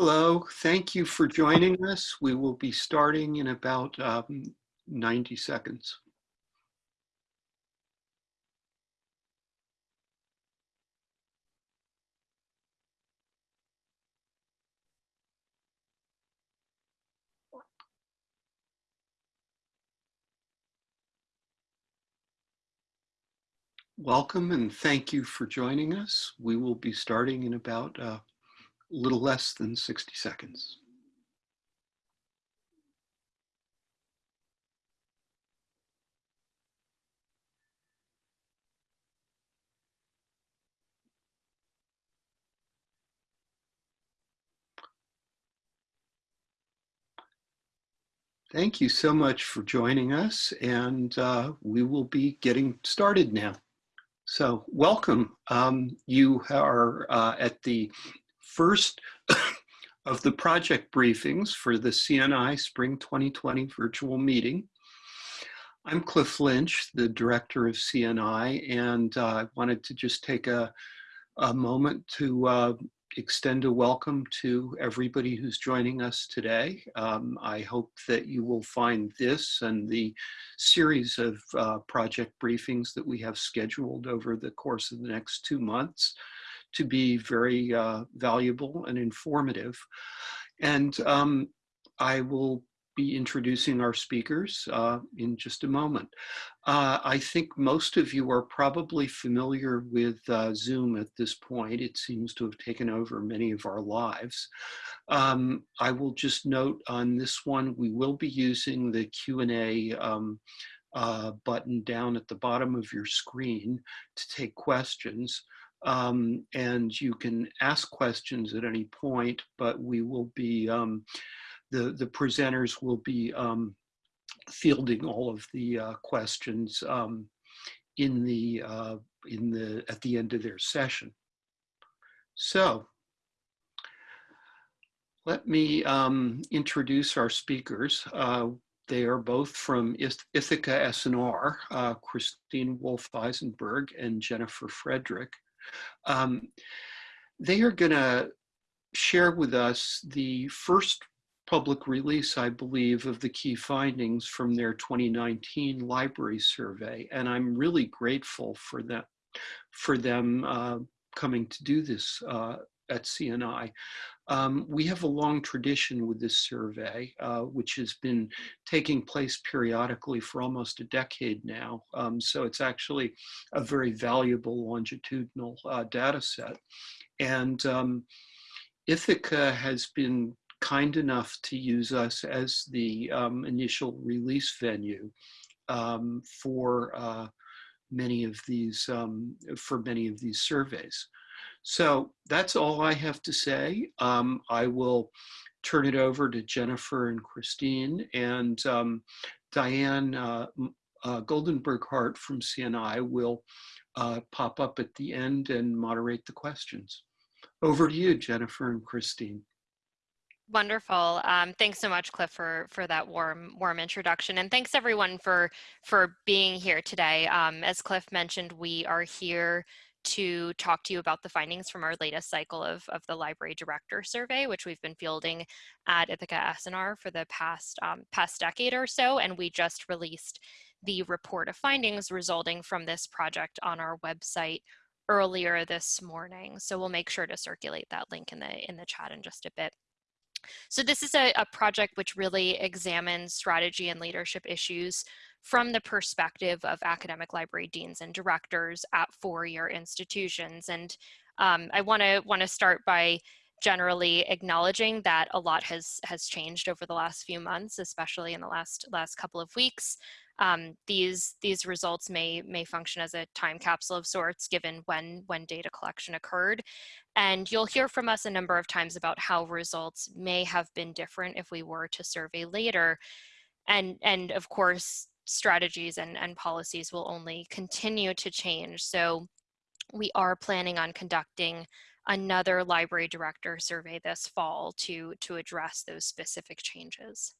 Hello, thank you for joining us. We will be starting in about um, 90 seconds. Welcome and thank you for joining us. We will be starting in about uh, little less than 60 seconds. Thank you so much for joining us and uh, we will be getting started now. So welcome. Um, you are uh, at the first of the project briefings for the CNI Spring 2020 virtual meeting. I'm Cliff Lynch, the director of CNI, and uh, I wanted to just take a, a moment to uh, extend a welcome to everybody who's joining us today. Um, I hope that you will find this and the series of uh, project briefings that we have scheduled over the course of the next two months to be very uh, valuable and informative. And um, I will be introducing our speakers uh, in just a moment. Uh, I think most of you are probably familiar with uh, Zoom at this point. It seems to have taken over many of our lives. Um, I will just note on this one, we will be using the Q&A um, uh, button down at the bottom of your screen to take questions. Um, and you can ask questions at any point, but we will be, um, the, the presenters will be um, fielding all of the uh, questions um, in the, uh, in the, at the end of their session. So let me um, introduce our speakers. Uh, they are both from Ithaka S+R, uh, Christine Wolff Eisenberg and Jennifer Frederick. Um, they are going to share with us the first public release, I believe, of the key findings from their 2019 library survey. And I'm really grateful for that, for them uh, coming to do this uh, at CNI. Um, we have a long tradition with this survey, uh, which has been taking place periodically for almost a decade now. Um, so it's actually a very valuable longitudinal uh, data set. And um, Ithaka has been kind enough to use us as the um, initial release venue um, for uh, many of these, um, for many of these surveys. So that's all I have to say. Um, I will turn it over to Jennifer and Christine and um, Diane uh, uh, Goldenberg Hart from CNI will uh, pop up at the end and moderate the questions. Over to you, Jennifer and Christine. Wonderful. Um, thanks so much, Cliff, for for that warm warm introduction, and thanks everyone for for being here today. Um, as Cliff mentioned, we are here to talk to you about the findings from our latest cycle of, of the library director survey, which we've been fielding at Ithaka S+R for the past, um, past decade or so. And we just released the report of findings resulting from this project on our website earlier this morning. So we'll make sure to circulate that link in the, in the chat in just a bit. So this is a, a project which really examines strategy and leadership issues from the perspective of academic library deans and directors at four-year institutions. And um, I want to want to start by generally acknowledging that a lot has has changed over the last few months, especially in the last last couple of weeks. Um, these these results may may function as a time capsule of sorts, given when when data collection occurred, and you'll hear from us a number of times about how results may have been different if we were to survey later, and and of course strategies and, and policies will only continue to change. So we are planning on conducting another library director survey this fall to, to address those specific changes.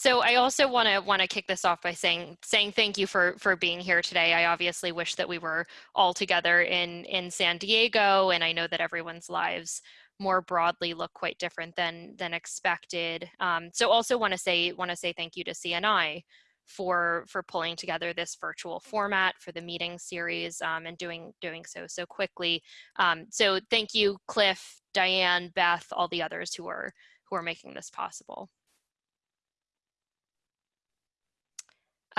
So I also want to want to kick this off by saying saying thank you for for being here today. I obviously wish that we were all together in in San Diego, and I know that everyone's lives more broadly look quite different than than expected. Um, so also want to say want to say thank you to CNI for for pulling together this virtual format for the meeting series um, and doing doing so so quickly. Um, so thank you, Cliff, Diane, Beth, all the others who are who are making this possible.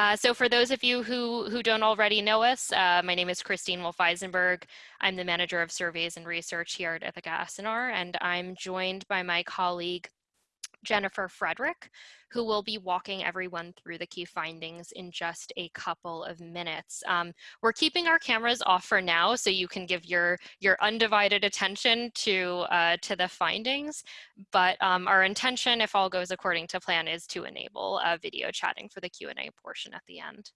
Uh, so for those of you who, who don't already know us, uh, my name is Christine Wolff-Eisenberg. I'm the Manager of Surveys and Research here at Ithaka S+R, and I'm joined by my colleague, Jennifer Frederick, who will be walking everyone through the key findings in just a couple of minutes. Um, we're keeping our cameras off for now so you can give your, your undivided attention to, uh, to the findings, but um, our intention, if all goes according to plan, is to enable uh, video chatting for the Q&A portion at the end.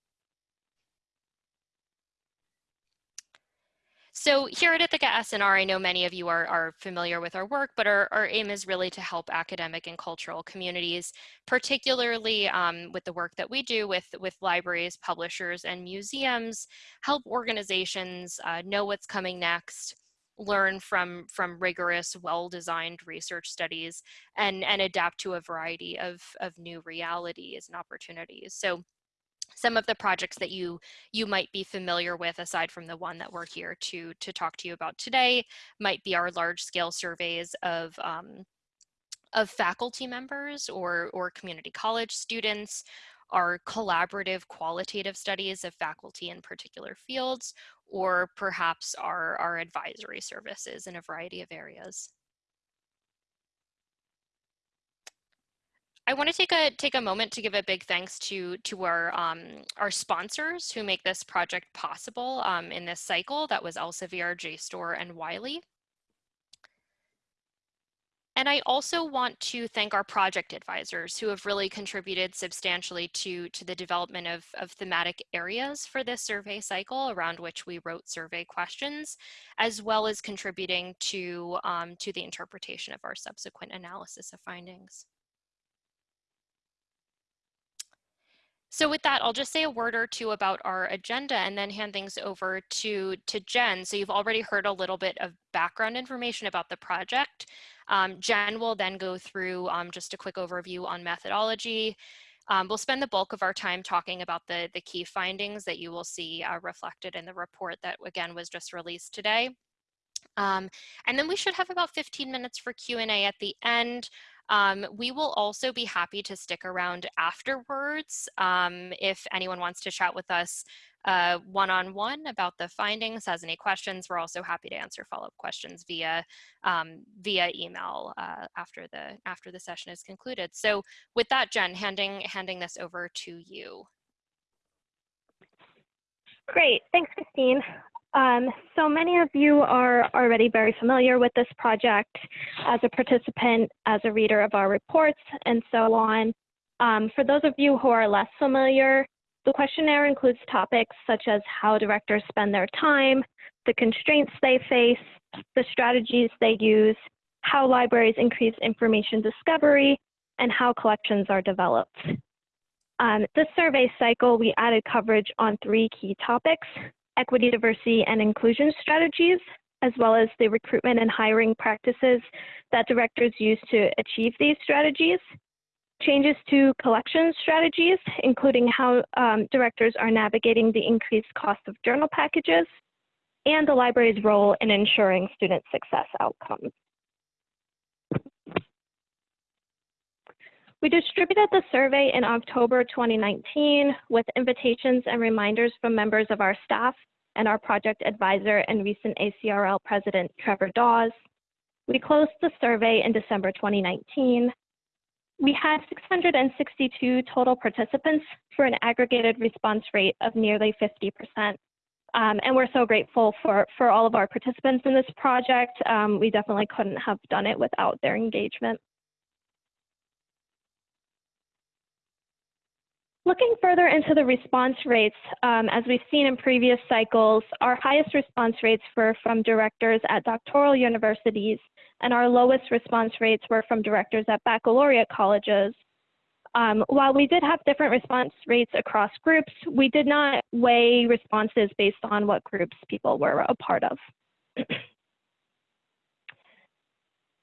So here at Ithaka S+R, I know many of you are, are familiar with our work, but our, our aim is really to help academic and cultural communities, particularly um, with the work that we do with, with libraries, publishers, and museums, help organizations uh, know what's coming next, learn from from rigorous well-designed research studies and and adapt to a variety of of new realities and opportunities. So some of the projects that you you might be familiar with aside from the one that we're here to to talk to you about today might be our large scale surveys of um, of faculty members or or community college students our collaborative qualitative studies of faculty in particular fields or perhaps our our advisory services in a variety of areas I want to take a take a moment to give a big thanks to to our um, our sponsors who make this project possible um, in this cycle. That was Elsevier, JSTOR, and Wiley. And I also want to thank our project advisors who have really contributed substantially to, to the development of, of thematic areas for this survey cycle around which we wrote survey questions, as well as contributing to, um, to the interpretation of our subsequent analysis of findings. So with that, I'll just say a word or two about our agenda and then hand things over to, to Jen. So you've already heard a little bit of background information about the project. Um, Jen will then go through um, just a quick overview on methodology. Um, we'll spend the bulk of our time talking about the, the key findings that you will see uh, reflected in the report that again was just released today. Um, and then we should have about 15 minutes for Q&A at the end. Um, we will also be happy to stick around afterwards um, if anyone wants to chat with us uh, one-on-one -on -one about the findings, has any questions. We're also happy to answer follow-up questions via um, via email uh, after the after the session is concluded. So with that, Jen, handing handing this over to you. Great, thanks, Christine. Um, so many of you are already very familiar with this project as a participant, as a reader of our reports, and so on. Um, for those of you who are less familiar, the questionnaire includes topics such as how directors spend their time, the constraints they face, the strategies they use, how libraries increase information discovery, and how collections are developed. Um, this survey cycle, we added coverage on three key topics, equity, diversity, and inclusion strategies, as well as the recruitment and hiring practices that directors use to achieve these strategies. Changes to collection strategies, including how um, directors are navigating the increased cost of journal packages, and the library's role in ensuring student success outcomes. We distributed the survey in October 2019 with invitations and reminders from members of our staff and our project advisor and recent ACRL president, Trevor Dawes. We closed the survey in December 2019. We had 662 total participants for an aggregated response rate of nearly 50%. Um, and we're so grateful for, for all of our participants in this project. Um, we definitely couldn't have done it without their engagement. Looking further into the response rates, um, as we've seen in previous cycles, our highest response rates were from directors at doctoral universities, and our lowest response rates were from directors at baccalaureate colleges. Um, while we did have different response rates across groups, we did not weigh responses based on what groups people were a part of.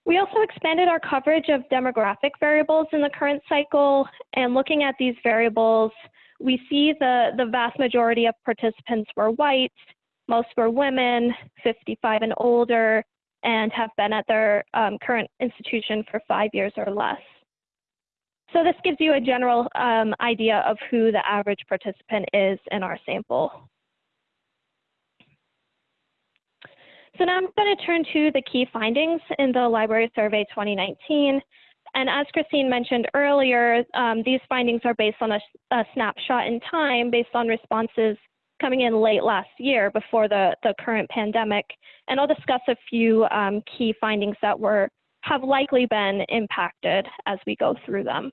we also expanded our coverage of demographic variables in the current cycle, and looking at these variables, we see the, the vast majority of participants were white, most were women, 55 and older, and have been at their um, current institution for five years or less. So this gives you a general um, idea of who the average participant is in our sample. So now I'm going to turn to the key findings in the Library Survey 2019. And as Christine mentioned earlier, um, these findings are based on a, a, snapshot in time based on responses coming in late last year before the, the current pandemic. And I'll discuss a few um, key findings that were have likely been impacted as we go through them.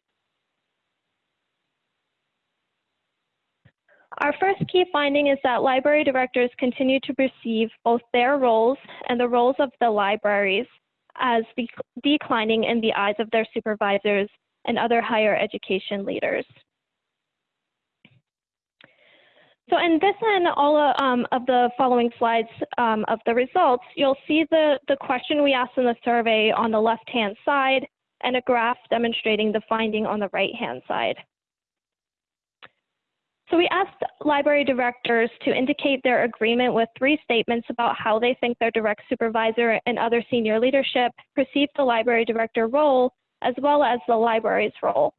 Our first key finding is that library directors continue to perceive both their roles and the roles of the libraries as declining in the eyes of their supervisors and other higher education leaders. So in this and all um, of the following slides um, of the results, you'll see the, the question we asked in the survey on the left-hand side and a graph demonstrating the finding on the right-hand side. So we asked library directors to indicate their agreement with three statements about how they think their direct supervisor and other senior leadership perceive the library director role, as well as the library's role.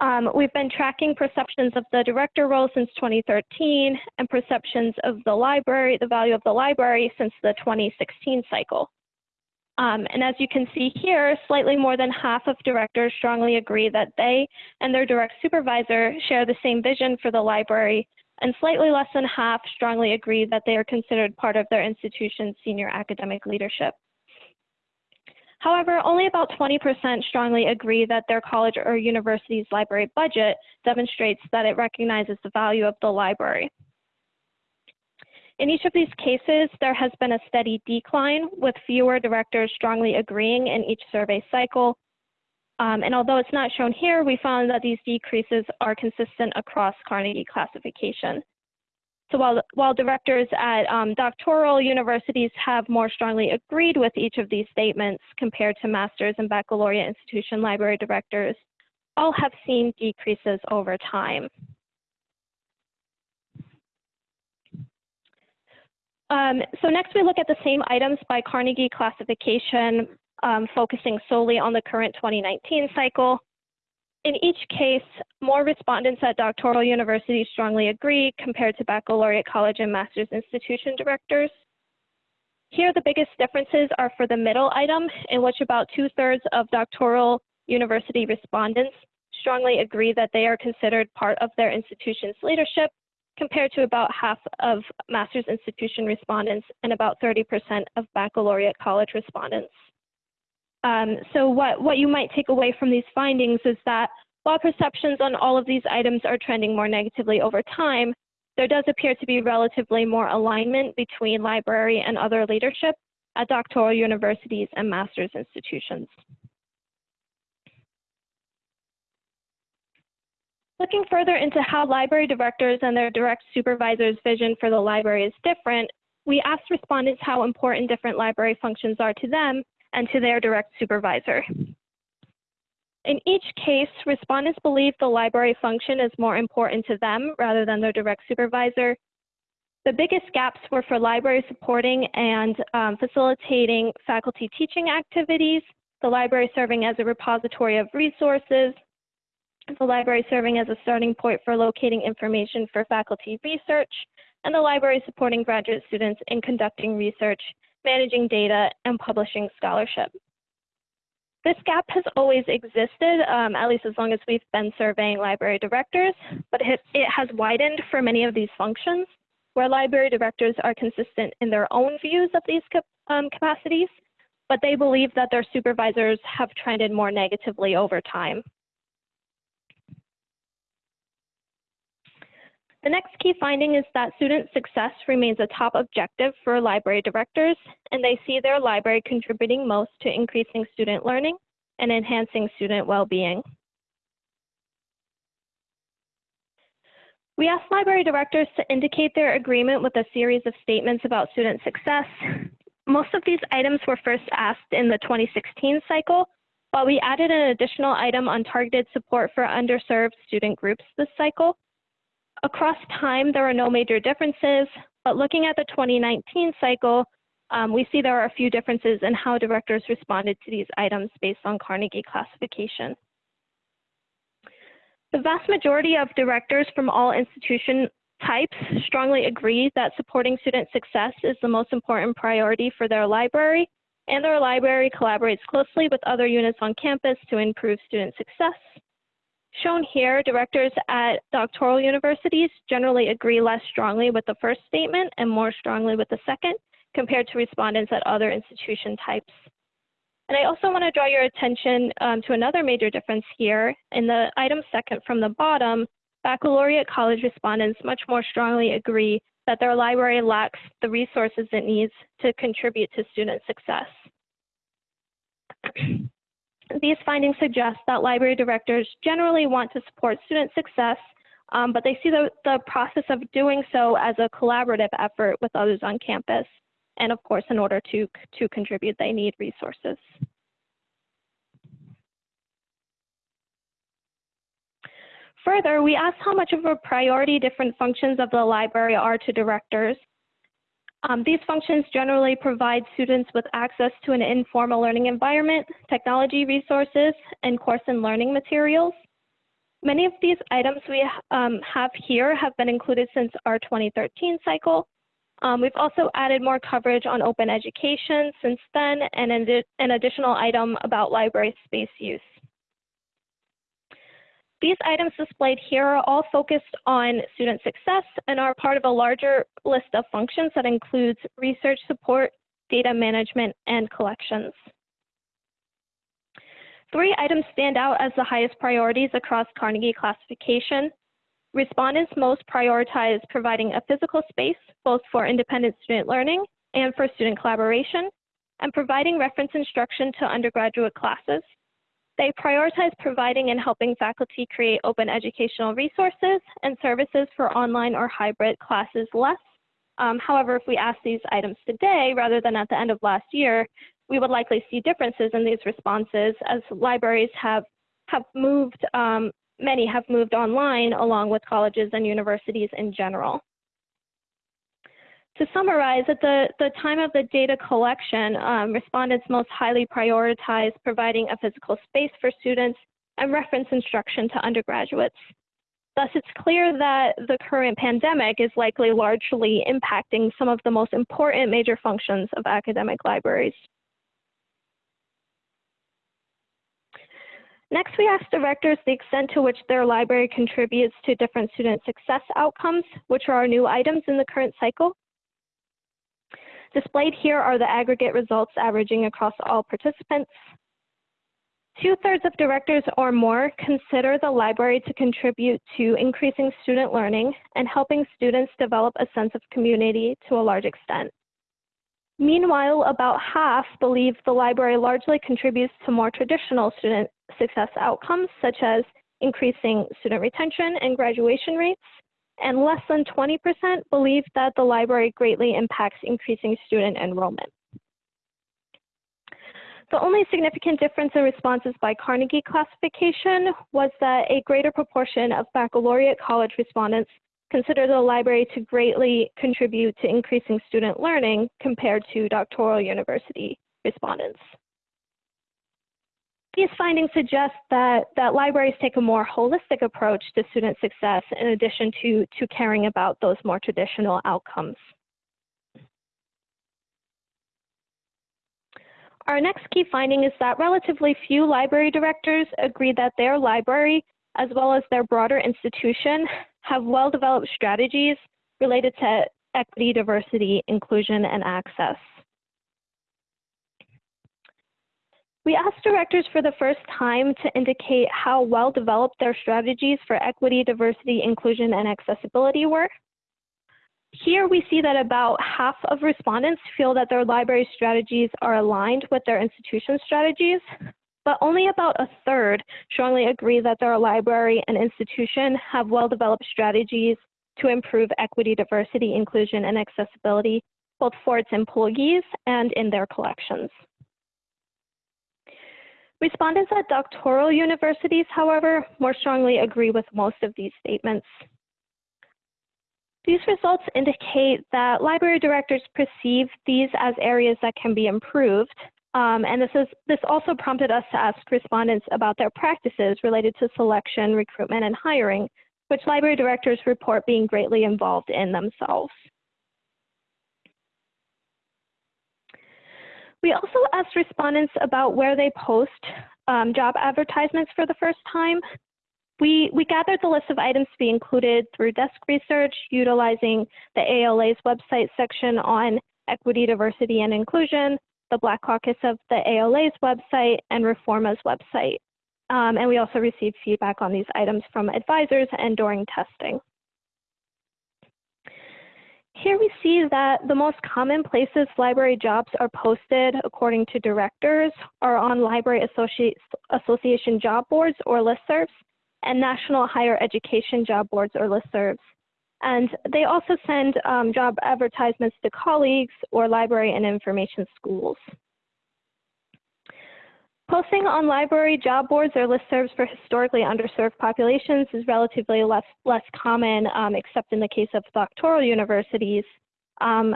Um, we've been tracking perceptions of the director role since 2013 and perceptions of the library, the value of the library since the 2016 cycle. Um, and as you can see here, slightly more than half of directors strongly agree that they and their direct supervisor share the same vision for the library, and slightly less than half strongly agree that they are considered part of their institution's senior academic leadership. However, only about 20% strongly agree that their college or university's library budget demonstrates that it recognizes the value of the library. In each of these cases, there has been a steady decline with fewer directors strongly agreeing in each survey cycle. Um, and although it's not shown here, we found that these decreases are consistent across Carnegie classification. So while, while directors at um, doctoral universities have more strongly agreed with each of these statements compared to master's and baccalaureate institution library directors, all have seen decreases over time. Um, so next we look at the same items by Carnegie classification, um, focusing solely on the current 2019 cycle. In each case, more respondents at doctoral universities strongly agree compared to baccalaureate college and master's institution directors. Here, the biggest differences are for the middle item, in which about two thirds of doctoral university respondents strongly agree that they are considered part of their institution's leadership compared to about half of master's institution respondents and about 30% of baccalaureate college respondents. Um, so what, what you might take away from these findings is that while perceptions on all of these items are trending more negatively over time, there does appear to be relatively more alignment between library and other leadership at doctoral universities and master's institutions. Looking further into how library directors and their direct supervisors' vision for the library is different, we asked respondents how important different library functions are to them and to their direct supervisor. In each case, respondents believe the library function is more important to them rather than their direct supervisor. The biggest gaps were for library supporting and um, facilitating faculty teaching activities, the library serving as a repository of resources, the library serving as a starting point for locating information for faculty research, and the library supporting graduate students in conducting research, managing data, and publishing scholarship. This gap has always existed, um, at least as long as we've been surveying library directors, but it, it has widened for many of these functions, where library directors are consistent in their own views of these um, capacities, but they believe that their supervisors have trended more negatively over time. The next key finding is that student success remains a top objective for library directors, and they see their library contributing most to increasing student learning and enhancing student well-being. We asked library directors to indicate their agreement with a series of statements about student success. Most of these items were first asked in the 2016 cycle, while we added an additional item on targeted support for underserved student groups this cycle. Across time, there are no major differences, but looking at the 2019 cycle, um, we see there are a few differences in how directors responded to these items based on Carnegie classification. The vast majority of directors from all institution types strongly agree that supporting student success is the most important priority for their library, and their library collaborates closely with other units on campus to improve student success. Shown here, directors at doctoral universities generally agree less strongly with the first statement and more strongly with the second compared to respondents at other institution types. And I also want to draw your attention um, to another major difference here. In the item second from the bottom, baccalaureate college respondents much more strongly agree that their library lacks the resources it needs to contribute to student success. These findings suggest that library directors generally want to support student success, um, but they see the, the process of doing so as a collaborative effort with others on campus. And of course, in order to, to contribute, they need resources. Further, we asked how much of a priority different functions of the library are to directors. Um, these functions generally provide students with access to an informal learning environment, technology resources, and course and learning materials. Many of these items we um, have here have been included since our 2013 cycle. Um, we've also added more coverage on open education since then and an additional item about library space use. These items displayed here are all focused on student success and are part of a larger list of functions that includes research support, data management, and collections. Three items stand out as the highest priorities across Carnegie classification. Respondents most prioritize providing a physical space, both for independent student learning and for student collaboration, and providing reference instruction to undergraduate classes. They prioritize providing and helping faculty create open educational resources and services for online or hybrid classes less. Um, however, if we ask these items today rather than at the end of last year, we would likely see differences in these responses as libraries have, have moved, um, many have moved online along with colleges and universities in general. To summarize, at the, the time of the data collection, um, respondents most highly prioritized providing a physical space for students and reference instruction to undergraduates. Thus, it's clear that the current pandemic is likely largely impacting some of the most important major functions of academic libraries. Next, we asked directors the extent to which their library contributes to different student success outcomes, which are our new items in the current cycle. Displayed here are the aggregate results averaging across all participants. Two-thirds of directors or more consider the library to contribute to increasing student learning and helping students develop a sense of community to a large extent. Meanwhile, about half believe the library largely contributes to more traditional student success outcomes, such as increasing student retention and graduation rates, and less than 20% believe that the library greatly impacts increasing student enrollment. The only significant difference in responses by Carnegie classification was that a greater proportion of baccalaureate college respondents consider the library to greatly contribute to increasing student learning compared to doctoral university respondents. These findings suggest that, that libraries take a more holistic approach to student success in addition to, to caring about those more traditional outcomes. Our next key finding is that relatively few library directors agree that their library, as well as their broader institution, have well-developed strategies related to equity, diversity, inclusion, and access. We asked directors for the first time to indicate how well developed their strategies for equity, diversity, inclusion, and accessibility were. Here we see that about half of respondents feel that their library strategies are aligned with their institution strategies, but only about a third strongly agree that their library and institution have well-developed strategies to improve equity, diversity, inclusion, and accessibility, both for its employees and in their collections. Respondents at doctoral universities, however, more strongly agree with most of these statements. These results indicate that library directors perceive these as areas that can be improved. Um, and this, is, this also prompted us to ask respondents about their practices related to selection, recruitment, and hiring, which library directors report being greatly involved in themselves. We also asked respondents about where they post um, job advertisements for the first time. We, we gathered the list of items to be included through desk research, utilizing the ALA's website section on equity, diversity, and inclusion, the Black Caucus of the ALA's website, and Reforma's website. Um, and we also received feedback on these items from advisors and during testing. Here we see that the most common places library jobs are posted according to directors are on Library Association job boards or listservs and National Higher Education job boards or listservs. And they also send um, job advertisements to colleagues or library and information schools. Posting on library job boards or listservs for historically underserved populations is relatively less, less common, um, except in the case of doctoral universities. Um,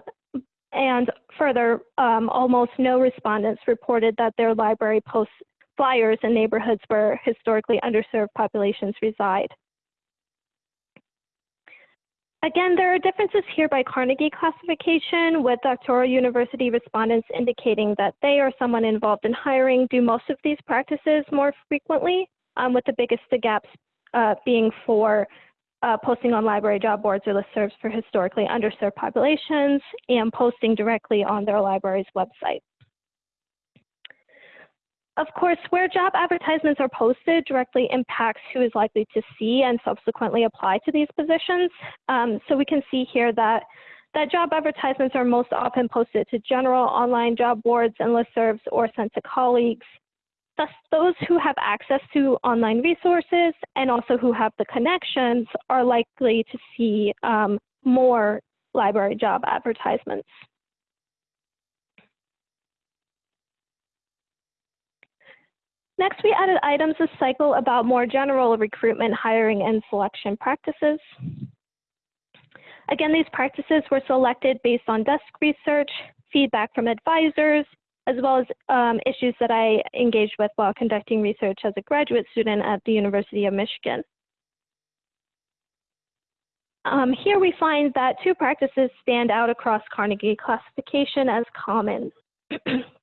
and further, um, almost no respondents reported that their library posts flyers in neighborhoods where historically underserved populations reside. Again, there are differences here by Carnegie classification, with doctoral university respondents indicating that they or someone involved in hiring do most of these practices more frequently, um, with the biggest gaps uh, being for uh, posting on library job boards or listservs for historically underserved populations and posting directly on their library's website. Of course, where job advertisements are posted directly impacts who is likely to see and subsequently apply to these positions. Um, so we can see here that, that job advertisements are most often posted to general online job boards and listservs or sent to colleagues. Thus, those who have access to online resources and also who have the connections are likely to see um, more library job advertisements. Next, we added items to cycle about more general recruitment, hiring, and selection practices. Again, these practices were selected based on desk research, feedback from advisors, as well as um, issues that I engaged with while conducting research as a graduate student at the University of Michigan. Um, here we find that two practices stand out across Carnegie classification as common.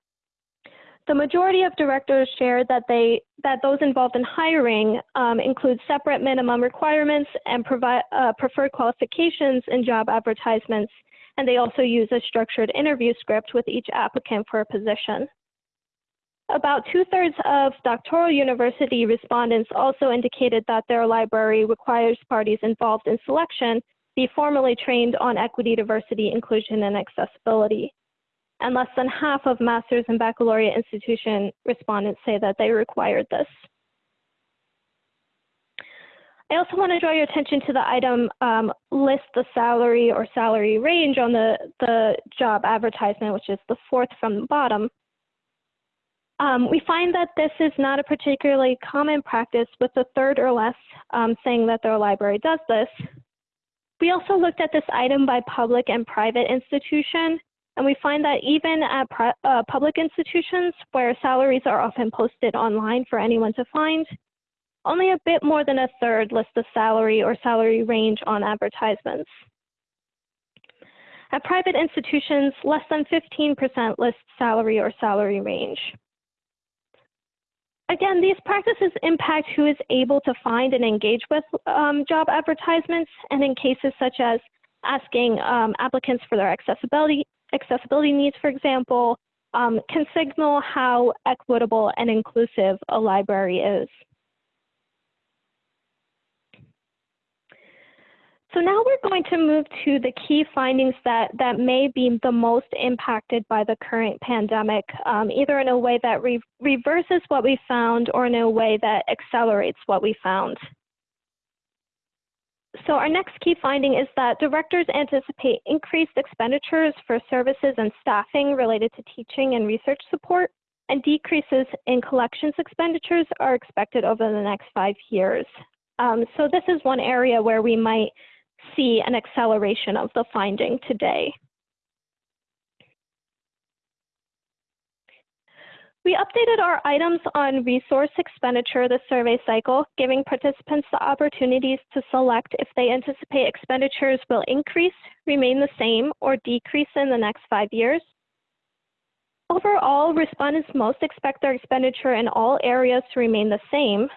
The majority of directors shared that they that those involved in hiring um, include separate minimum requirements and provide uh, preferred qualifications in job advertisements, and they also use a structured interview script with each applicant for a position. About two-thirds of doctoral university respondents also indicated that their library requires parties involved in selection be formally trained on equity, diversity, inclusion, and accessibility and less than half of master's and baccalaureate institution respondents say that they required this. I also want to draw your attention to the item um, list the salary or salary range on the, the job advertisement, which is the fourth from the bottom. Um, we find that this is not a particularly common practice with the third or less um, saying that their library does this. We also looked at this item by public and private institution, and we find that even at uh, public institutions where salaries are often posted online for anyone to find, only a bit more than a third list the salary or salary range on advertisements. At private institutions, less than 15% list salary or salary range. Again, these practices impact who is able to find and engage with um, job advertisements, and in cases such as asking um, applicants for their accessibility accessibility needs, for example, um, can signal how equitable and inclusive a library is. So now we're going to move to the key findings that, that may be the most impacted by the current pandemic, um, either in a way that re reverses what we found or in a way that accelerates what we found. So our next key finding is that directors anticipate increased expenditures for services and staffing related to teaching and research support, and decreases in collections expenditures are expected over the next five years. Um, so this is one area where we might see an acceleration of the finding today. We updated our items on resource expenditure this survey cycle, giving participants the opportunities to select if they anticipate expenditures will increase, remain the same, or decrease in the next five years. Overall, respondents most expect their expenditure in all areas to remain the same.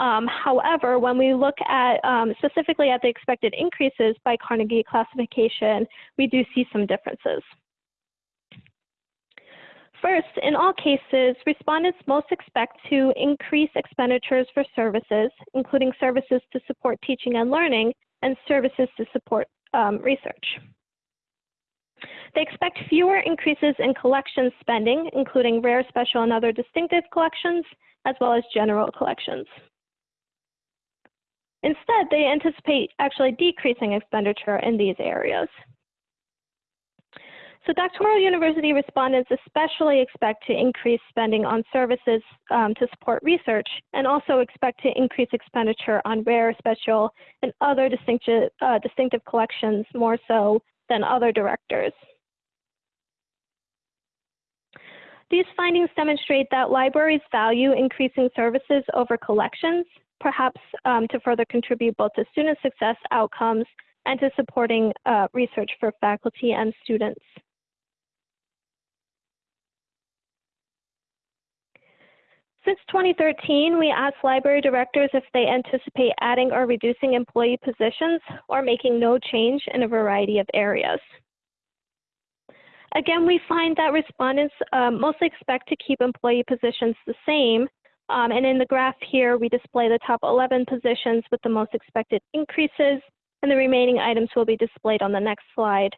Um, however, when we look at um, specifically at the expected increases by Carnegie classification, we do see some differences. First, in all cases, respondents most expect to increase expenditures for services, including services to support teaching and learning and services to support um, research. They expect fewer increases in collections spending, including rare, special, and other distinctive collections, as well as general collections. Instead, they anticipate actually decreasing expenditure in these areas. So doctoral university respondents especially expect to increase spending on services um, to support research and also expect to increase expenditure on rare, special, and other distinctive, uh, distinctive collections more so than other directors. These findings demonstrate that libraries value increasing services over collections, perhaps um, to further contribute both to student success outcomes and to supporting uh, research for faculty and students. Since 2013, we asked library directors if they anticipate adding or reducing employee positions or making no change in a variety of areas. Again, we find that respondents um, mostly expect to keep employee positions the same. Um, and in the graph here, we display the top 11 positions with the most expected increases, and the remaining items will be displayed on the next slide.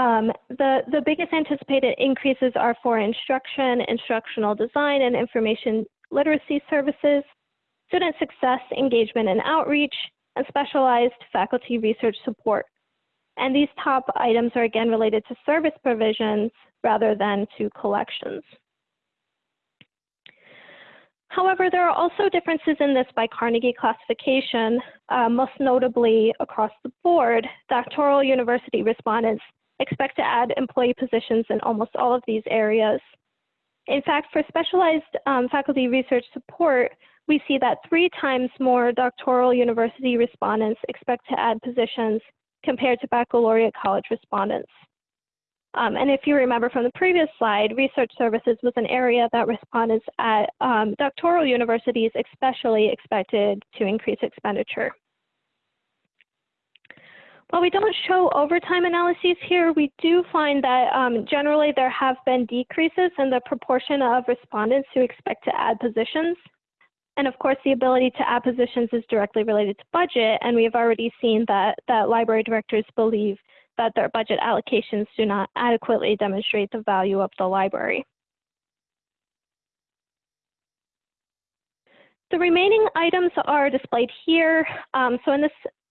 Um, the, the biggest anticipated increases are for instruction, instructional design, and information literacy services, student success, engagement and outreach, and specialized faculty research support. And these top items are again related to service provisions rather than to collections. However, there are also differences in this by Carnegie classification, uh, most notably across the board, doctoral university respondents expect to add employee positions in almost all of these areas. In fact, for specialized um, faculty research support, we see that three times more doctoral university respondents expect to add positions compared to baccalaureate college respondents. Um, and if you remember from the previous slide, research services was an area that respondents at um, doctoral universities especially expected to increase expenditure. While we don't show overtime analyses here, we do find that um, generally there have been decreases in the proportion of respondents who expect to add positions. And of course, the ability to add positions is directly related to budget, and we have already seen that, that library directors believe that their budget allocations do not adequately demonstrate the value of the library. The remaining items are displayed here. Um, so in this,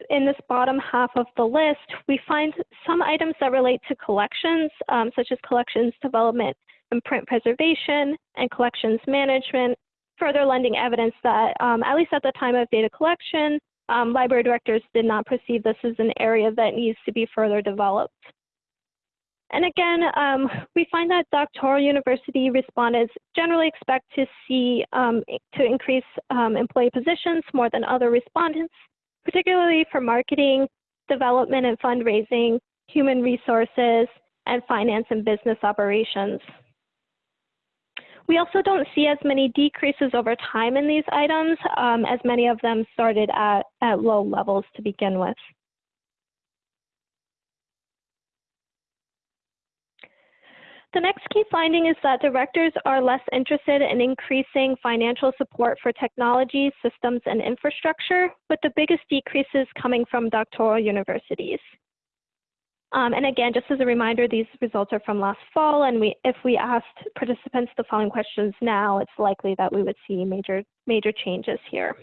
in this bottom half of the list, we find some items that relate to collections, um, such as collections development and print preservation and collections management, further lending evidence that, um, at least at the time of data collection, um, library directors did not perceive this as an area that needs to be further developed. And again, um, we find that doctoral university respondents generally expect to see um, to increase um, employee positions more than other respondents, particularly for marketing, development and fundraising, human resources, and finance and business operations. We also don't see as many decreases over time in these items, um, as many of them started at, at low levels to begin with. The next key finding is that directors are less interested in increasing financial support for technology, systems, and infrastructure, with the biggest decreases coming from doctoral universities. Um, and again, just as a reminder, these results are from last fall, and we, if we asked participants the following questions now, it's likely that we would see major, major changes here.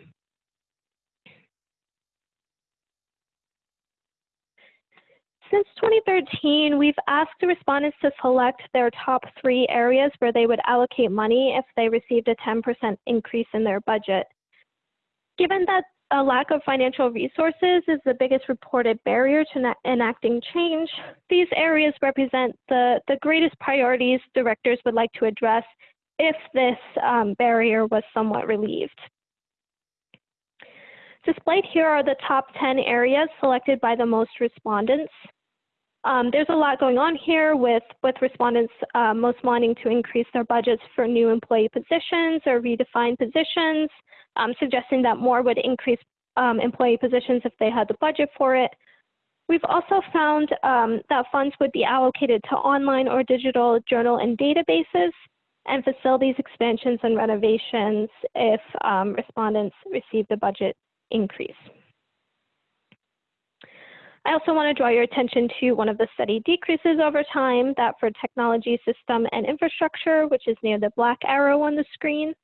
Since 2013, we've asked the respondents to select their top three areas where they would allocate money if they received a 10% increase in their budget. Given that a lack of financial resources is the biggest reported barrier to enacting change, these areas represent the, the greatest priorities directors would like to address if this um, barrier was somewhat relieved. Displayed here are the top 10 areas selected by the most respondents. Um, there's a lot going on here with, with respondents uh, most wanting to increase their budgets for new employee positions or redefine positions, um, suggesting that more would increase um, employee positions if they had the budget for it. We've also found um, that funds would be allocated to online or digital journal and databases and facilities expansions and renovations if um, respondents received a budget increase. I also want to draw your attention to one of the steady decreases over time, that for technology, system, and infrastructure, which is near the black arrow on the screen.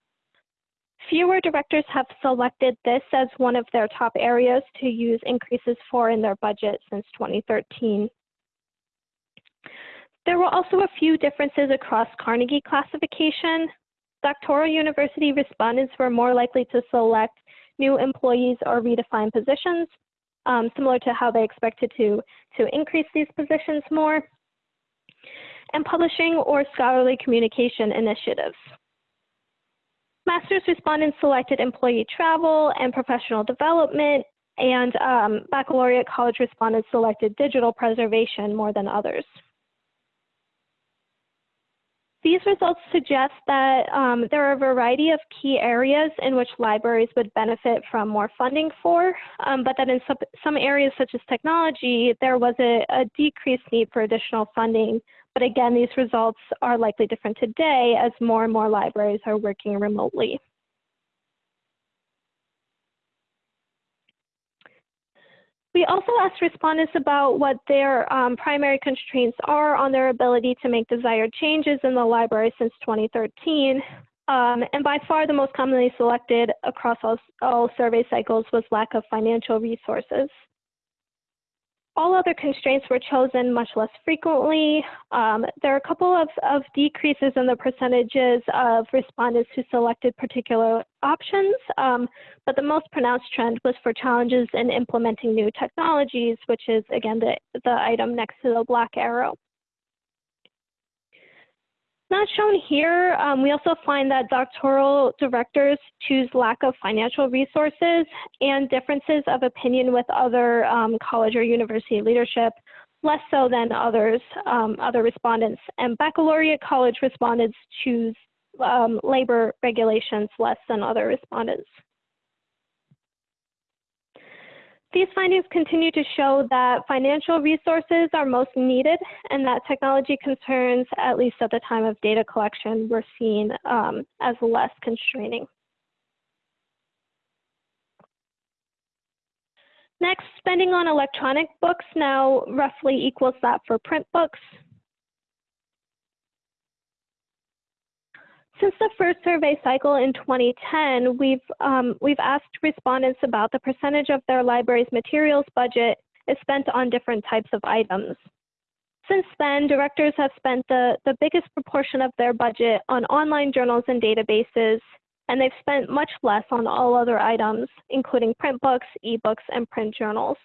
Fewer directors have selected this as one of their top areas to use increases for in their budget since 2013. There were also a few differences across Carnegie classification. Doctoral university respondents were more likely to select new employees or redefine positions, um, similar to how they expected to, to increase these positions more, and publishing or scholarly communication initiatives. Master's respondents selected employee travel and professional development, and um, baccalaureate college respondents selected digital preservation more than others. These results suggest that um, there are a variety of key areas in which libraries would benefit from more funding for, um, but that in some, some areas such as technology, there was a, a decreased need for additional funding. But again, these results are likely different today as more and more libraries are working remotely. We also asked respondents about what their um, primary constraints are on their ability to make desired changes in the library since 2013. Um, and by far the most commonly selected across all, all survey cycles was lack of financial resources. All other constraints were chosen much less frequently. Um, there are a couple of, of decreases in the percentages of respondents who selected particular options, um, but the most pronounced trend was for challenges in implementing new technologies, which is, again, the, the item next to the black arrow. Not shown here, um, we also find that doctoral directors choose lack of financial resources and differences of opinion with other um, college or university leadership, less so than others, um, other respondents. And baccalaureate college respondents choose um, labor regulations less than other respondents. These findings continue to show that financial resources are most needed and that technology concerns, at least at the time of data collection, were seen um, as less constraining. Next, spending on electronic books now roughly equals that for print books. Since the first survey cycle in 2010, we've, um, we've asked respondents about the percentage of their library's materials budget is spent on different types of items. Since then, directors have spent the, the biggest proportion of their budget on online journals and databases, and they've spent much less on all other items, including print books, ebooks, and print journals.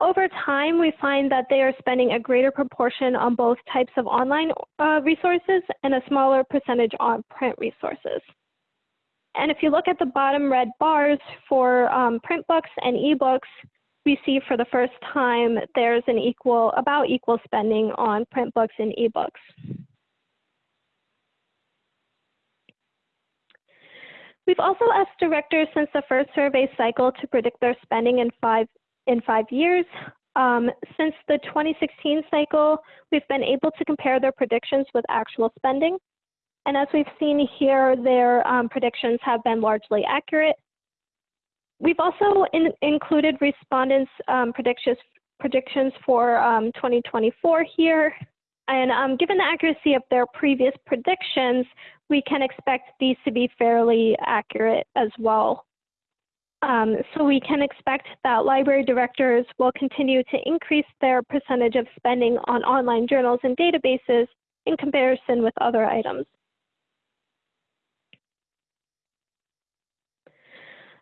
Over time, we find that they are spending a greater proportion on both types of online uh, resources and a smaller percentage on print resources. And if you look at the bottom red bars for um, print books and ebooks, we see for the first time there's an equal, about equal spending on print books and ebooks. We've also asked directors since the first survey cycle to predict their spending in five in five years. Um, since the 2016 cycle, we've been able to compare their predictions with actual spending. And as we've seen here, their um, predictions have been largely accurate. We've also in, included respondents' um, predictions, predictions for um, 2024 here. And um, given the accuracy of their previous predictions, we can expect these to be fairly accurate as well. Um, so we can expect that library directors will continue to increase their percentage of spending on online journals and databases in comparison with other items.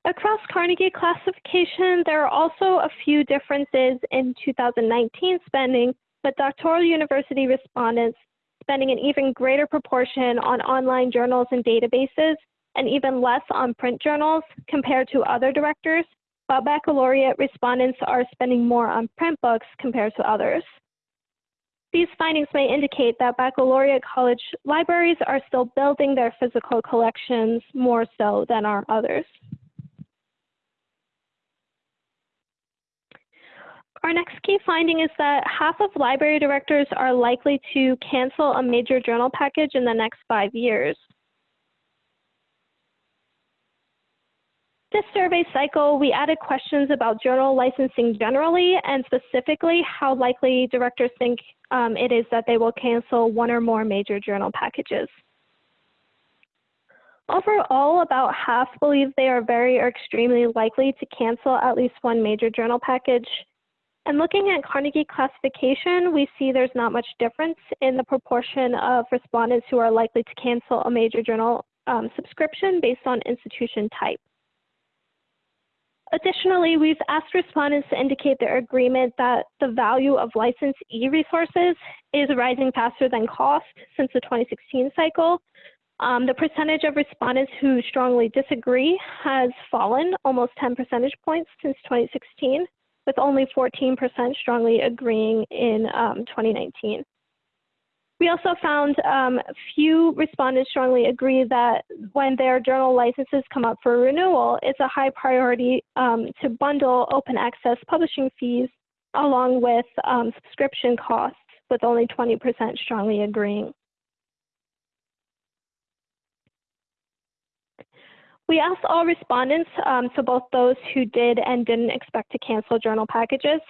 Across Carnegie classification, there are also a few differences in 2019 spending, but doctoral university respondents spending an even greater proportion on online journals and databases and even less on print journals compared to other directors, while baccalaureate respondents are spending more on print books compared to others. These findings may indicate that baccalaureate college libraries are still building their physical collections more so than are others. Our next key finding is that half of library directors are likely to cancel a major journal package in the next five years. This survey cycle, we added questions about journal licensing generally and specifically how likely directors think um, it is that they will cancel one or more major journal packages. Overall, about half believe they are very or extremely likely to cancel at least one major journal package. And looking at Carnegie classification, we see there's not much difference in the proportion of respondents who are likely to cancel a major journal um, subscription based on institution type. Additionally, we've asked respondents to indicate their agreement that the value of licensed e-resources is rising faster than cost since the 2016 cycle. Um, the percentage of respondents who strongly disagree has fallen almost 10 percentage points since 2016, with only 14% strongly agreeing in um, 2019. We also found um, few respondents strongly agree that when their journal licenses come up for renewal, it's a high priority um, to bundle open access publishing fees along with um, subscription costs, with only 20% strongly agreeing. We asked all respondents, um, so both those who did and didn't expect to cancel journal packages,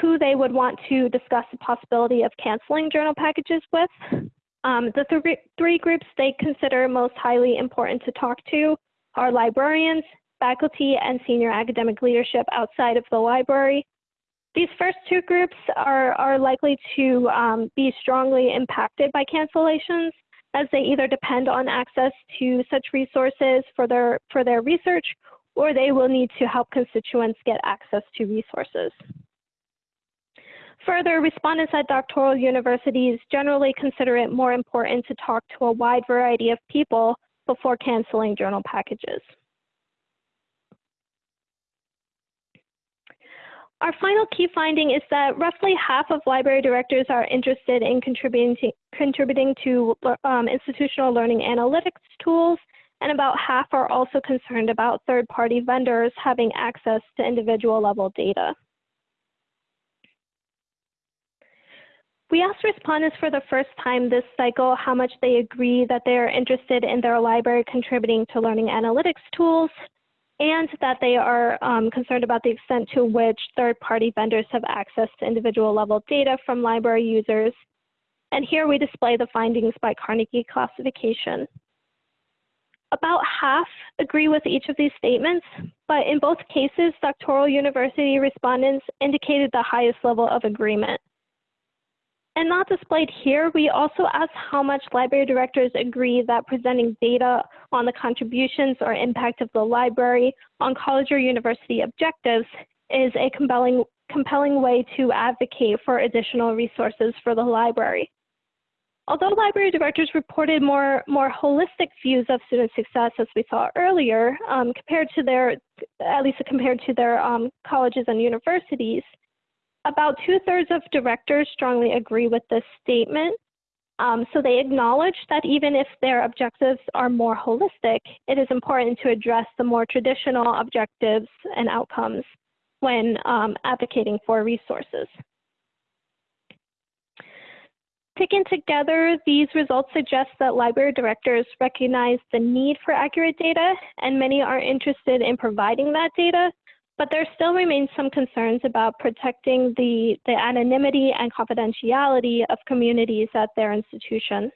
who they would want to discuss the possibility of canceling journal packages with. Um, the th three groups they consider most highly important to talk to are librarians, faculty, and senior academic leadership outside of the library. These first two groups are, are likely to um, be strongly impacted by cancellations as they either depend on access to such resources for their, for their research or they will need to help constituents get access to resources. Further, respondents at doctoral universities generally consider it more important to talk to a wide variety of people before canceling journal packages. Our final key finding is that roughly half of library directors are interested in contributing to, contributing to um, institutional learning analytics tools, and about half are also concerned about third-party vendors having access to individual level data. We asked respondents for the first time this cycle how much they agree that they are interested in their library contributing to learning analytics tools and that they are um, concerned about the extent to which third-party vendors have access to individual level data from library users. And here we display the findings by Carnegie classification. About half agree with each of these statements, but in both cases, doctoral university respondents indicated the highest level of agreement. And not displayed here, we also asked how much library directors agree that presenting data on the contributions or impact of the library on college or university objectives is a compelling, compelling way to advocate for additional resources for the library. Although library directors reported more, more holistic views of student success, as we saw earlier, um, compared to their, at least compared to their um, colleges and universities, about two thirds of directors strongly agree with this statement. Um, so they acknowledge that even if their objectives are more holistic, it is important to address the more traditional objectives and outcomes when um, advocating for resources. Taken together, these results suggest that library directors recognize the need for accurate data, and many are interested in providing that data, but there still remains some concerns about protecting the, the anonymity and confidentiality of communities at their institution.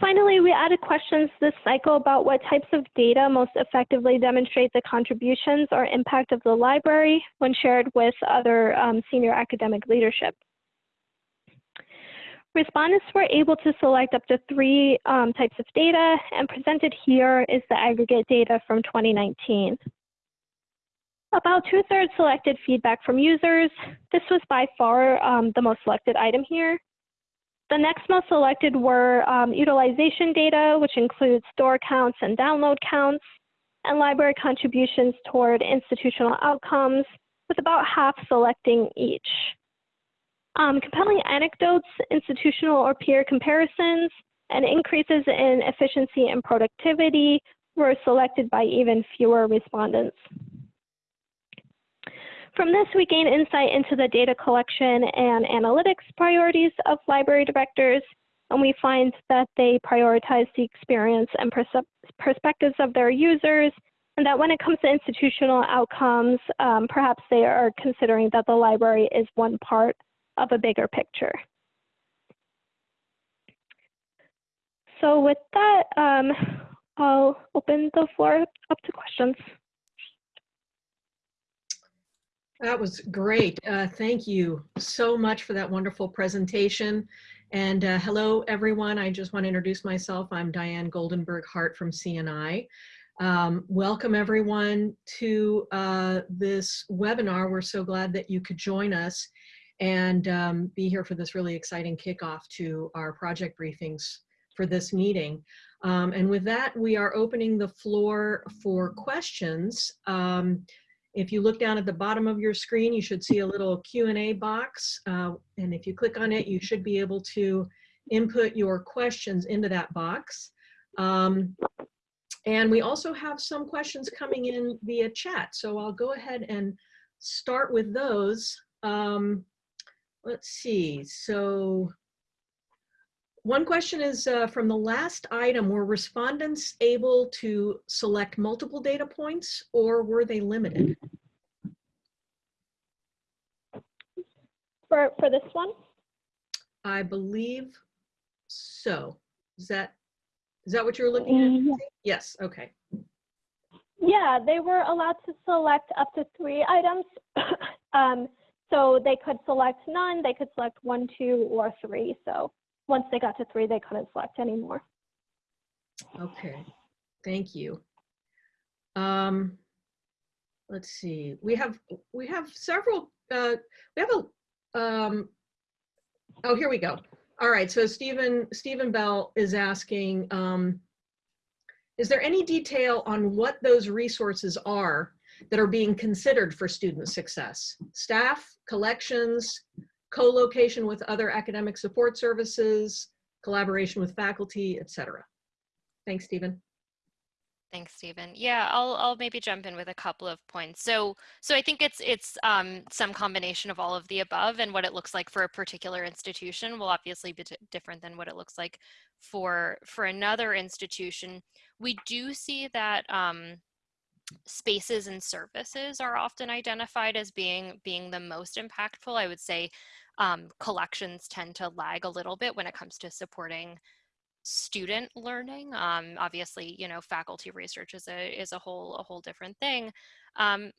Finally, we added questions this cycle about what types of data most effectively demonstrate the contributions or impact of the library when shared with other um, senior academic leadership. Respondents were able to select up to three um, types of data, and presented here is the aggregate data from 2019. About two-thirds selected feedback from users. This was by far um, the most selected item here. The next most selected were um, utilization data, which includes store counts and download counts, and library contributions toward institutional outcomes, with about half selecting each. Um, compelling anecdotes, institutional or peer comparisons, and increases in efficiency and productivity were selected by even fewer respondents. From this, we gain insight into the data collection and analytics priorities of library directors, and we find that they prioritize the experience and perspectives of their users, and that when it comes to institutional outcomes, um, perhaps they are considering that the library is one part of a bigger picture. So with that, um, I'll open the floor up to questions. That was great. Uh, thank you so much for that wonderful presentation. And uh, hello, everyone. I just want to introduce myself. I'm Diane Goldenberg Hart from CNI. Um, welcome, everyone, to uh, this webinar. We're so glad that you could join us and um, be here for this really exciting kickoff to our project briefings for this meeting. Um, and with that, we are opening the floor for questions. Um, if you look down at the bottom of your screen, you should see a little Q&A box. Uh, and if you click on it, you should be able to input your questions into that box. Um, and we also have some questions coming in via chat. So I'll go ahead and start with those. Um, let's see. So one question is uh, from the last item, were respondents able to select multiple data points or were they limited? For, for this one? I believe so. Is that, is that what you're looking at? Yeah. Yes, okay. Yeah, they were allowed to select up to three items. um, so they could select none, they could select one, two, or three. So once they got to three, they couldn't select anymore. Okay, thank you. Um, let's see, we have, we have several, uh, we have a, um, oh, here we go. All right, so Stephen, Stephen Bell is asking, um, is there any detail on what those resources are that are being considered for student success? Staff, collections, co-location with other academic support services, collaboration with faculty, etc. Thanks, Stephen. Thanks, Stephen. Yeah, I'll I'll maybe jump in with a couple of points. So so I think it's it's um, some combination of all of the above, and what it looks like for a particular institution will obviously be different than what it looks like for for another institution. We do see that um, spaces and services are often identified as being being the most impactful. I would say um, collections tend to lag a little bit when it comes to supporting student learning. Um, obviously, you know, faculty research is a is a whole a whole different thing. Um,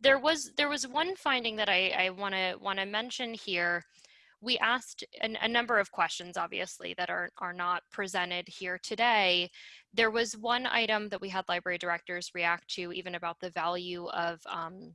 there was there was one finding that I I want to want to mention here. We asked an, a number of questions, obviously, that are are not presented here today. There was one item that we had library directors react to, even about the value of um,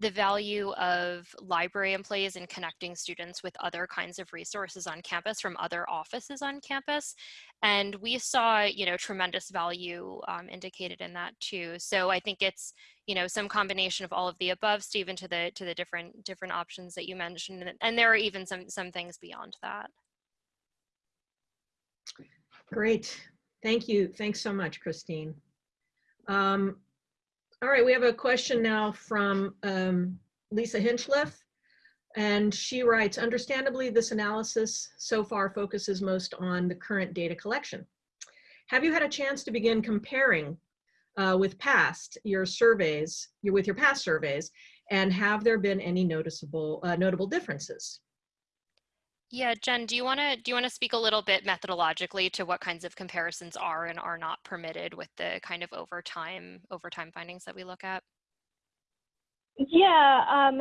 the value of library employees in connecting students with other kinds of resources on campus from other offices on campus. And we saw, you know, tremendous value um, indicated in that too. So I think it's, you know, some combination of all of the above, Stephen, to the to the different different options that you mentioned. And there are even some some things beyond that. Great. Thank you. Thanks so much, Christine. Um, all right, we have a question now from um, Lisa Hinchliffe. And she writes, understandably, this analysis so far focuses most on the current data collection. Have you had a chance to begin comparing uh, with past your surveys, your, with your past surveys, and have there been any noticeable uh, notable differences? Yeah, Jen, do you want to do you want to speak a little bit methodologically to what kinds of comparisons are and are not permitted with the kind of overtime overtime findings that we look at? Yeah, um,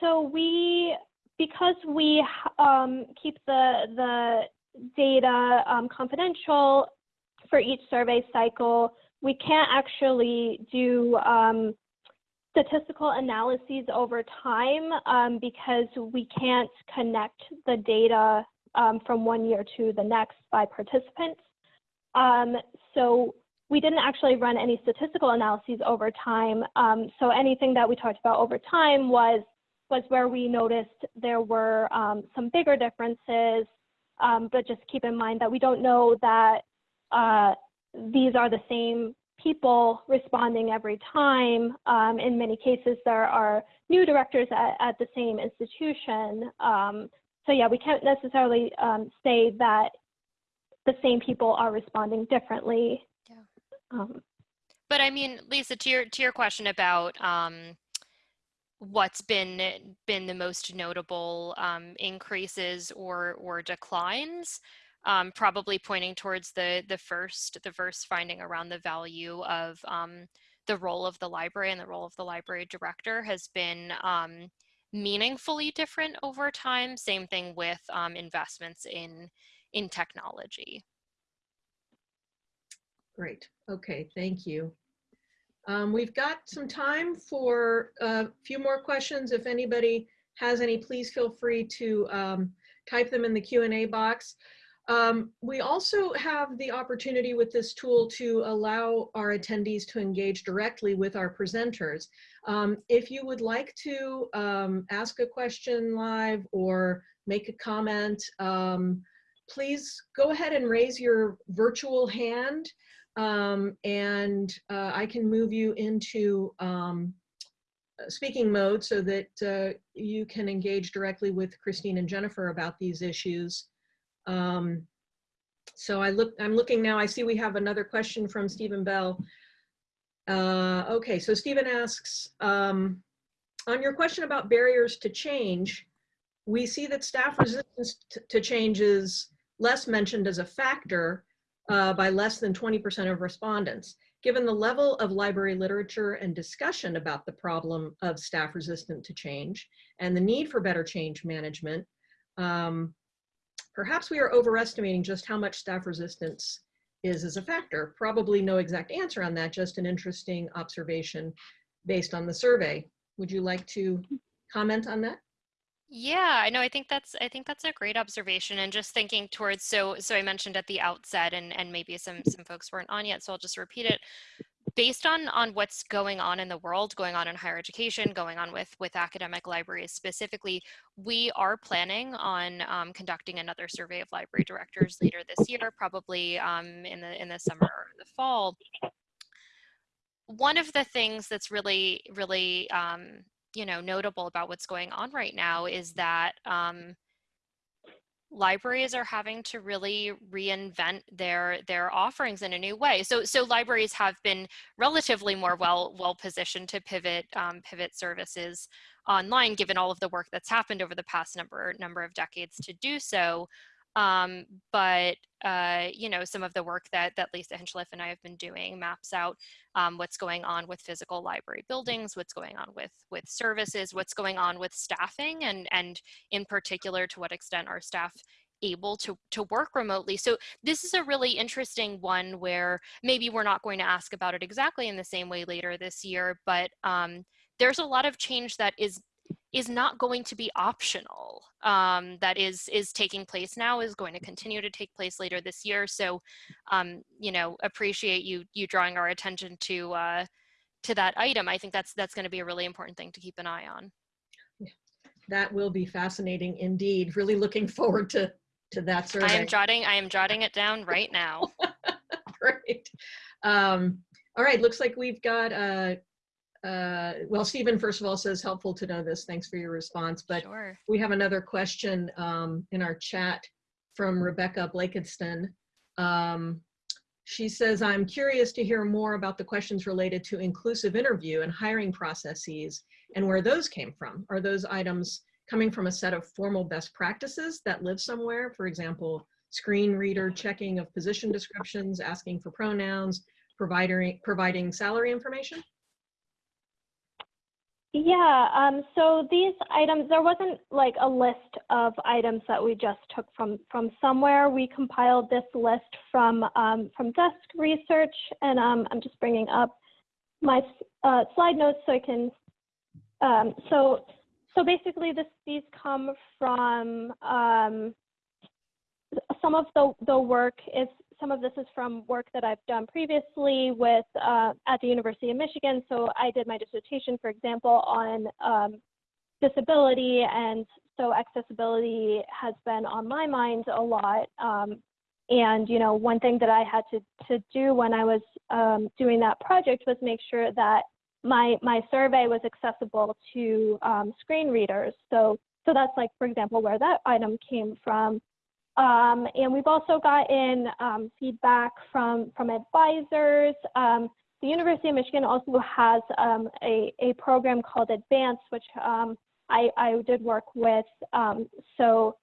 so we, because we um, keep the, the data um, confidential for each survey cycle, we can't actually do um, statistical analyses over time um, because we can't connect the data um, from one year to the next by participants. Um, so we didn't actually run any statistical analyses over time. Um, so anything that we talked about over time was, was where we noticed there were um, some bigger differences, um, but just keep in mind that we don't know that uh, these are the same people responding every time. Um, in many cases, there are new directors at, at the same institution. Um, so yeah, we can't necessarily um, say that the same people are responding differently. Yeah. Um, But I mean, Lisa, to your to your question about um, what's been been the most notable um, increases or or declines, um, probably pointing towards the the first the first finding around the value of um, the role of the library and the role of the library director has been um, meaningfully different over time. Same thing with um, investments in in technology. Great. Okay, thank you. Um, we've got some time for a few more questions. If anybody has any, please feel free to um, type them in the Q&A box. Um, we also have the opportunity with this tool to allow our attendees to engage directly with our presenters. Um, if you would like to um, ask a question live or make a comment, um, please go ahead and raise your virtual hand um, and uh, I can move you into um, speaking mode so that uh, you can engage directly with Christine and Jennifer about these issues. Um, so I look, I'm looking now, I see we have another question from Stephen Bell. Uh, okay, so Stephen asks, um, on your question about barriers to change, we see that staff resistance to change is less mentioned as a factor uh, by less than 20% of respondents. Given the level of library literature and discussion about the problem of staff resistant to change and the need for better change management, um, perhaps we are overestimating just how much staff resistance is as a factor. Probably no exact answer on that, just an interesting observation based on the survey. Would you like to comment on that? Yeah, I know. I think that's I think that's a great observation. And just thinking towards so so I mentioned at the outset, and and maybe some some folks weren't on yet, so I'll just repeat it. Based on on what's going on in the world, going on in higher education, going on with with academic libraries specifically, we are planning on um, conducting another survey of library directors later this year, probably um, in the in the summer or the fall. One of the things that's really really um, you know notable about what's going on right now is that um, libraries are having to really reinvent their their offerings in a new way. So so libraries have been relatively more well well positioned to pivot um, pivot services online, given all of the work that's happened over the past number number of decades to do so. Um, but uh, you know, some of the work that that Lisa Hinchliffe and I have been doing maps out um, what's going on with physical library buildings, what's going on with with services, what's going on with staffing, and and in particular, to what extent are staff able to to work remotely. So this is a really interesting one where maybe we're not going to ask about it exactly in the same way later this year, but um, there's a lot of change that is is not going to be optional um, that is is taking place now is going to continue to take place later this year. So um, you know appreciate you you drawing our attention to uh, to that item. I think that's that's going to be a really important thing to keep an eye on. That will be fascinating indeed. Really looking forward to to that survey I am jotting I am jotting it down right now. Great. Um, All right, looks like we've got, uh, uh, well, Stephen, first of all, says helpful to know this. Thanks for your response. But Sure. we have another question um, in our chat from Rebecca Blakiston. Um, she says, I'm curious to hear more about the questions related to inclusive interview and hiring processes and where those came from. Are those items coming from a set of formal best practices that live somewhere? For example, screen reader checking of position descriptions, asking for pronouns, providing, providing salary information? Yeah, um, so these items, there wasn't like a list of items that we just took from, from somewhere. We compiled this list from, um, from desk research, and um, I'm just bringing up my uh, slide notes so I can, um, so, so basically this, these come from, um, some of the, the work is, some of this is from work that I've done previously with, uh, at the University of Michigan. So I did my dissertation, for example, on um, disability. And so accessibility has been on my mind a lot. Um, and, you know, one thing that I had to, to do when I was um, doing that project was make sure that my, my survey was accessible to um, screen readers. So, so that's like, for example, where that item came from. Um, and we've also gotten um, feedback from, from advisors. Um, the University of Michigan also has um, a, a program called Advance, which um, I, I did work with. Um, so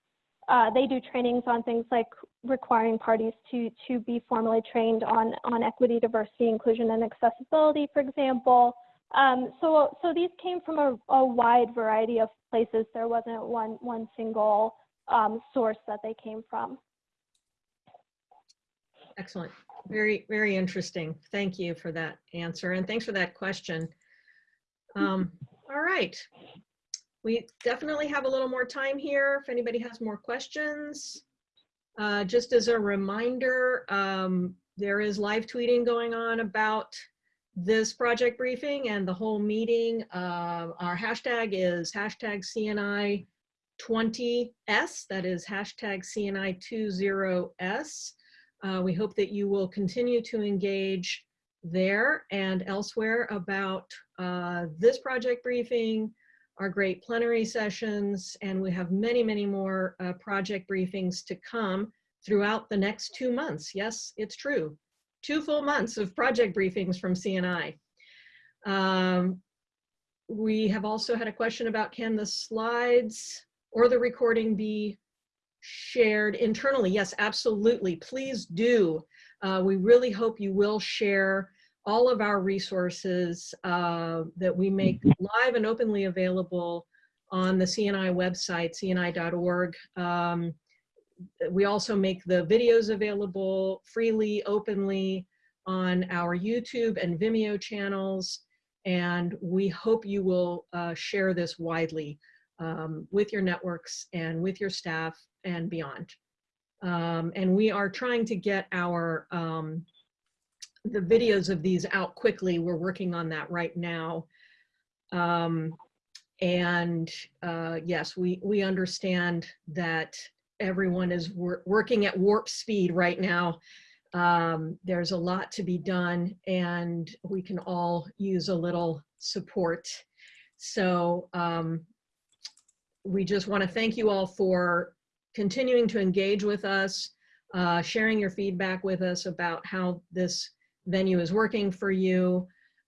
uh, they do trainings on things like requiring parties to, to be formally trained on, on equity, diversity, inclusion, and accessibility, for example. so, so these came from a, a wide variety of places. There wasn't one, one single um, source that they came from. Excellent. Very, very interesting. Thank you for that answer. And thanks for that question. Um, all right. We definitely have a little more time here if anybody has more questions. Uh, just as a reminder, um, there is live tweeting going on about this project briefing and the whole meeting. Uh, our hashtag is hashtag CNI 20S, that is hashtag CNI20S. Uh, we hope that you will continue to engage there and elsewhere about uh, this project briefing, our great plenary sessions, and we have many, many more uh, project briefings to come throughout the next two months. Yes, it's true. Two full months of project briefings from CNI. Um, we have also had a question about can the slides or the recording be shared internally? Yes, absolutely. Please do. Uh, we really hope you will share all of our resources uh, that we make live and openly available on the CNI website, cni.org. Um, we also make the videos available freely, openly on our YouTube and Vimeo channels. And we hope you will uh, share this widely um, with your networks and with your staff and beyond. Um, and we are trying to get our um, the videos of these out quickly. We're working on that right now. Um, and uh, yes, we, we understand that everyone is wor working at warp speed right now. Um, there's a lot to be done and we can all use a little support. So um, we just want to thank you all for continuing to engage with us, uh, sharing your feedback with us about how this venue is working for you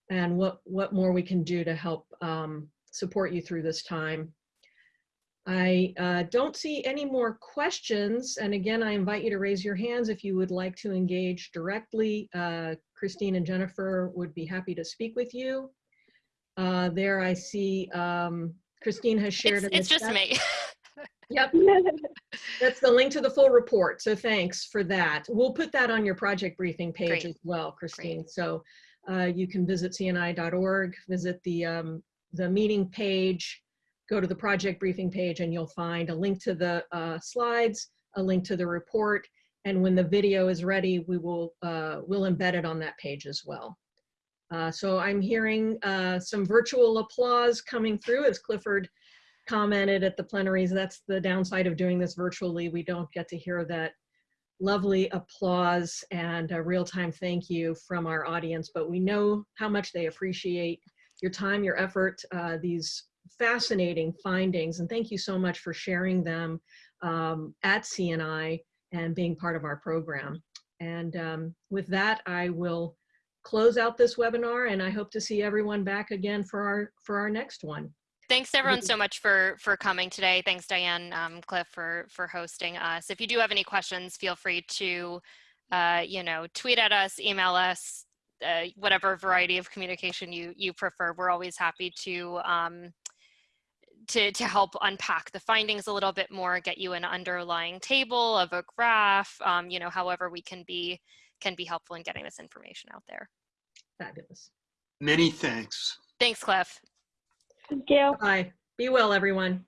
and what, what more we can do to help um, support you through this time. I uh, don't see any more questions. And again, I invite you to raise your hands if you would like to engage directly. Uh, Christine and Jennifer would be happy to speak with you. Uh, there I see um, Christine has shared. It's, it's just chat. me. Yep, that's the link to the full report. So thanks for that. We'll put that on your project briefing page Great. as well, Christine. So uh, you can visit cni.org, visit the, um, the meeting page, go to the project briefing page and you'll find a link to the uh, slides, a link to the report, and when the video is ready, we will uh, we'll embed it on that page as well. Uh, so I'm hearing uh, some virtual applause coming through as Clifford commented at the plenaries. That's the downside of doing this virtually. We don't get to hear that lovely applause and a real-time thank you from our audience, but we know how much they appreciate your time, your effort, uh, these fascinating findings, and thank you so much for sharing them um, at CNI and being part of our program. And um, with that, I will close out this webinar, and I hope to see everyone back again for our for our next one. Thanks everyone so much for for coming today. Thanks Diane, um, Cliff for for hosting us. If you do have any questions, feel free to, uh, you know, tweet at us, email us, uh, whatever variety of communication you you prefer. We're always happy to um, to to help unpack the findings a little bit more, get you an underlying table of a graph. Um, you know, however we can be can be helpful in getting this information out there. Fabulous. Many thanks. Thanks, Cliff. Thank you. Bye. Be well, everyone.